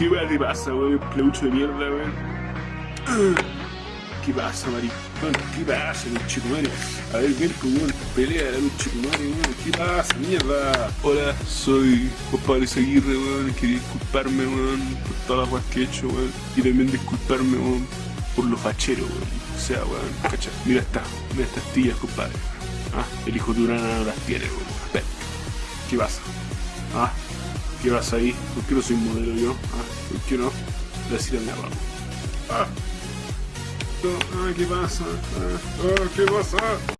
¿Qué weón te pasa, weón? Pleucho de mierda, weón. ¿Qué pasa, maricón? ¿Qué pasa, conchetumare? A ver, ven, pues, weón, pelea, conchetumare, weón. ¿Qué pasa, mierda? Hola, soy Juan Pablo Aguirre, weón. Quería disculparme, weón, por todas las weas que he hecho, weón. Y también disculparme, weón, por los facheros, weón. O sea, weón, cacha. Mira esta, mira estas tías, compadre. Ah, el hijo de Urana no las tiene, weón. Ven. ¿Qué pasa? Ah, ¿qué pasa ahí? ¿Por qué no soy modelo yo? Ah, ¿por qué no? La sirena abajo. Ah. No, ah, ¿qué pasa? Ah, ah, ¿qué pasa?